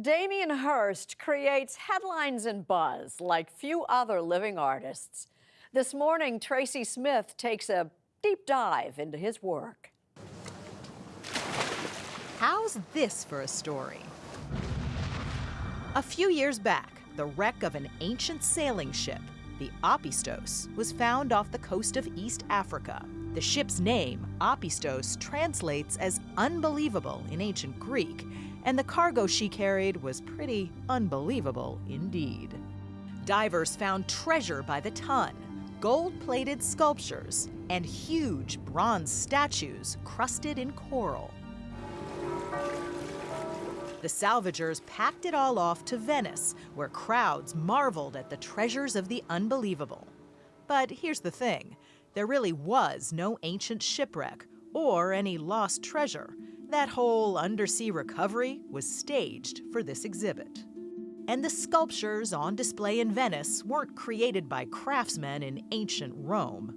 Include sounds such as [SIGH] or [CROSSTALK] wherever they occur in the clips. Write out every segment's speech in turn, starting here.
Damien Hirst creates headlines and buzz like few other living artists. This morning, Tracy Smith takes a deep dive into his work. How's this for a story? A few years back, the wreck of an ancient sailing ship, the Apistos, was found off the coast of East Africa. The ship's name, Apistos, translates as unbelievable in ancient Greek and the cargo she carried was pretty unbelievable indeed. Divers found treasure by the ton, gold-plated sculptures, and huge bronze statues crusted in coral. The salvagers packed it all off to Venice, where crowds marveled at the treasures of the unbelievable. But here's the thing, there really was no ancient shipwreck or any lost treasure. That whole undersea recovery was staged for this exhibit. And the sculptures on display in Venice weren't created by craftsmen in ancient Rome.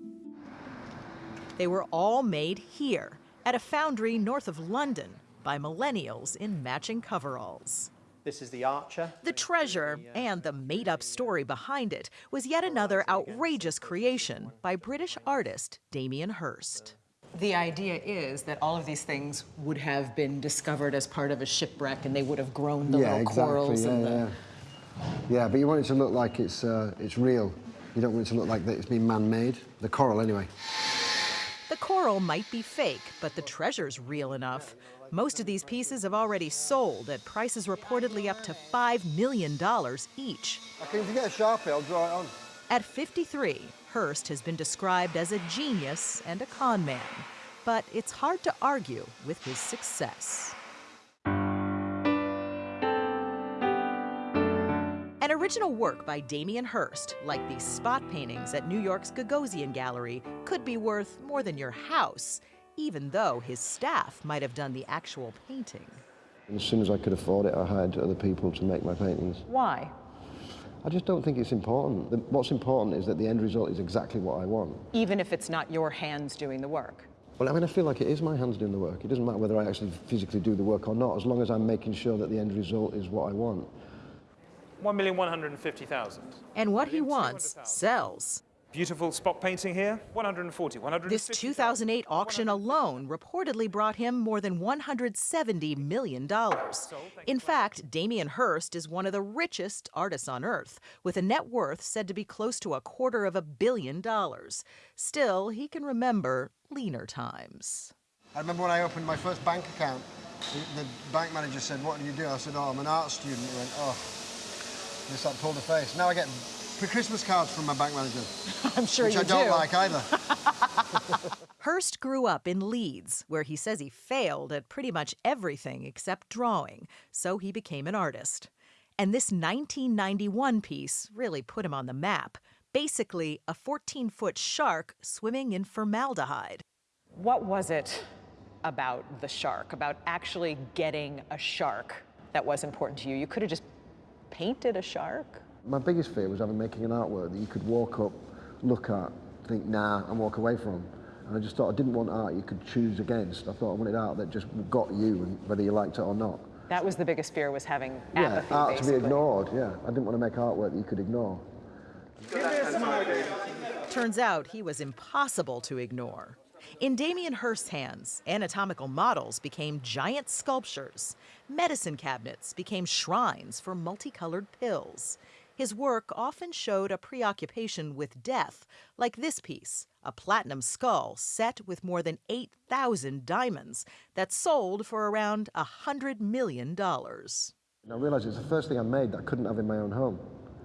They were all made here, at a foundry north of London, by millennials in matching coveralls. This is the Archer. The treasure and the made up story behind it was yet another outrageous creation by British artist Damien Hirst. The idea is that all of these things would have been discovered as part of a shipwreck and they would have grown the yeah, little exactly, corals yeah, and the... Yeah. yeah, but you want it to look like it's, uh, it's real. You don't want it to look like that it's been man-made. The coral, anyway. The coral might be fake, but the treasure's real enough. Most of these pieces have already sold at prices reportedly up to $5 million each. If you get a Sharpie, I'll draw it on. At 53, Hirst has been described as a genius and a con man, but it's hard to argue with his success. An original work by Damien Hirst, like these spot paintings at New York's Gagosian Gallery, could be worth more than your house, even though his staff might have done the actual painting. As soon as I could afford it, I hired other people to make my paintings. Why? I just don't think it's important. What's important is that the end result is exactly what I want. Even if it's not your hands doing the work? Well, I mean, I feel like it is my hands doing the work. It doesn't matter whether I actually physically do the work or not, as long as I'm making sure that the end result is what I want. 1,150,000. And what he wants sells. Beautiful spot painting here, 140, 150. This 2008 auction alone reportedly brought him more than $170 million. In fact, Damien Hirst is one of the richest artists on earth, with a net worth said to be close to a quarter of a billion dollars. Still, he can remember leaner times. I remember when I opened my first bank account, the, the bank manager said, what do you do? I said, oh, I'm an art student. He went, oh, just like pulled a face. Now I get Christmas cards from my bank manager. [LAUGHS] I'm sure which you I don't do. like either. [LAUGHS] Hirst grew up in Leeds, where he says he failed at pretty much everything except drawing, so he became an artist. And this 1991 piece really put him on the map. Basically, a 14 foot shark swimming in formaldehyde. What was it about the shark, about actually getting a shark that was important to you? You could have just painted a shark. My biggest fear was having making an artwork that you could walk up, look at, think nah, and walk away from. And I just thought I didn't want art you could choose against. I thought I wanted art that just got you, and whether you liked it or not. That was the biggest fear, was having yeah, art basically. to be ignored, yeah. I didn't want to make artwork that you could ignore. Turns out he was impossible to ignore. In Damien Hirst's hands, anatomical models became giant sculptures. Medicine cabinets became shrines for multicolored pills. His work often showed a preoccupation with death, like this piece, a platinum skull set with more than 8,000 diamonds that sold for around a $100 million. I realised it's the first thing I made that I couldn't have in my own home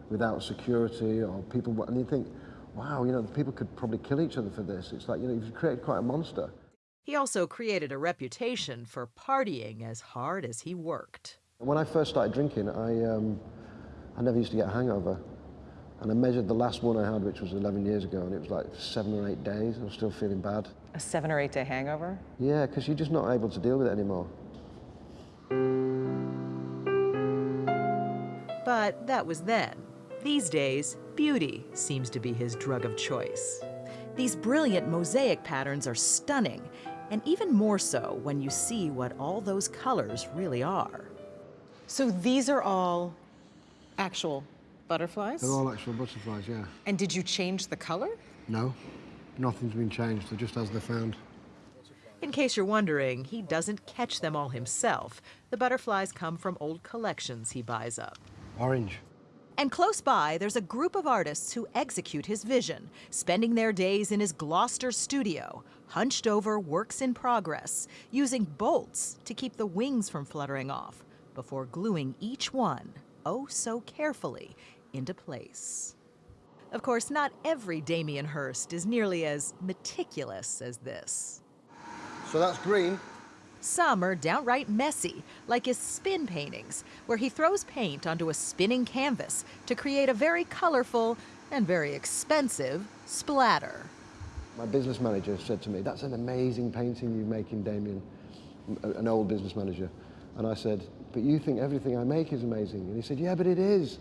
without security or people. And you think, wow, you know, people could probably kill each other for this. It's like, you know, you've created quite a monster. He also created a reputation for partying as hard as he worked. When I first started drinking, I, um, I never used to get a hangover. And I measured the last one I had, which was 11 years ago, and it was like seven or eight days. I was still feeling bad. A seven or eight day hangover? Yeah, because you're just not able to deal with it anymore. But that was then. These days, beauty seems to be his drug of choice. These brilliant mosaic patterns are stunning, and even more so when you see what all those colors really are. So these are all actual butterflies? They're all actual butterflies, yeah. And did you change the color? No, nothing's been changed. They're just as they're found. In case you're wondering, he doesn't catch them all himself. The butterflies come from old collections he buys up. Orange. And close by, there's a group of artists who execute his vision, spending their days in his Gloucester studio, hunched over works in progress, using bolts to keep the wings from fluttering off, before gluing each one, oh so carefully, into place. Of course, not every Damien Hirst is nearly as meticulous as this. So that's green. Some are downright messy, like his spin paintings, where he throws paint onto a spinning canvas to create a very colorful and very expensive splatter. My business manager said to me, that's an amazing painting you're making, Damien, an old business manager. And I said, but you think everything I make is amazing. And he said, yeah, but it is.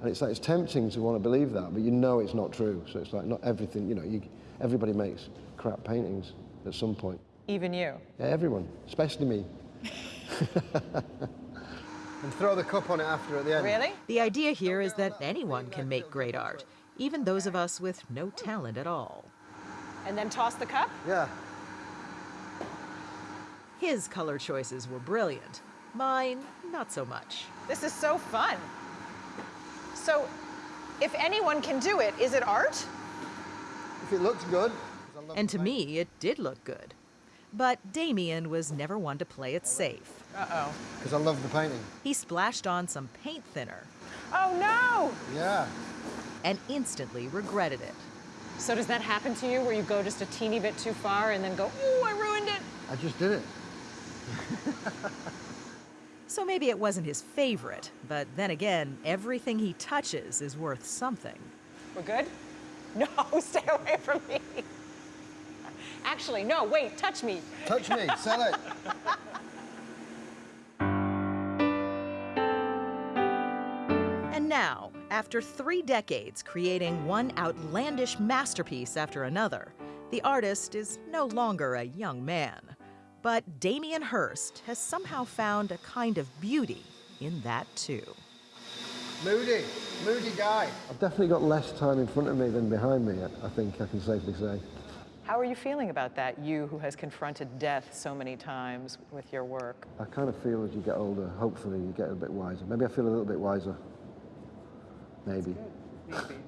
And it's like, it's tempting to want to believe that, but you know it's not true. So it's like, not everything, you know, you, everybody makes crap paintings at some point. Even you. Yeah, everyone, especially me. [LAUGHS] and throw the cup on it after at the end. Really? The idea here is that anyone can make great art, even those of us with no talent at all. And then toss the cup? Yeah. His color choices were brilliant. Mine, not so much. This is so fun. So, if anyone can do it, is it art? If it looks good. And to me, it did look good. But Damien was never one to play it safe. Uh-oh. Because I love the painting. He splashed on some paint thinner Oh no! Yeah. and instantly regretted it. So does that happen to you where you go just a teeny bit too far and then go, ooh, I ruined it? I just did it. [LAUGHS] So maybe it wasn't his favorite, but then again, everything he touches is worth something. We're good? [LAUGHS] No, stay away from me. Actually, no, wait, touch me. Touch me, sell it. And now, after three decades creating one outlandish masterpiece after another, the artist is no longer a young man. But Damien Hirst has somehow found a kind of beauty in that too. Moody, moody guy. I've definitely got less time in front of me than behind me, I think I can safely say. How are you feeling about that, you who has confronted death so many times with your work? I kind of feel as you get older, hopefully you get a bit wiser. Maybe I feel a little bit wiser. Maybe. Maybe.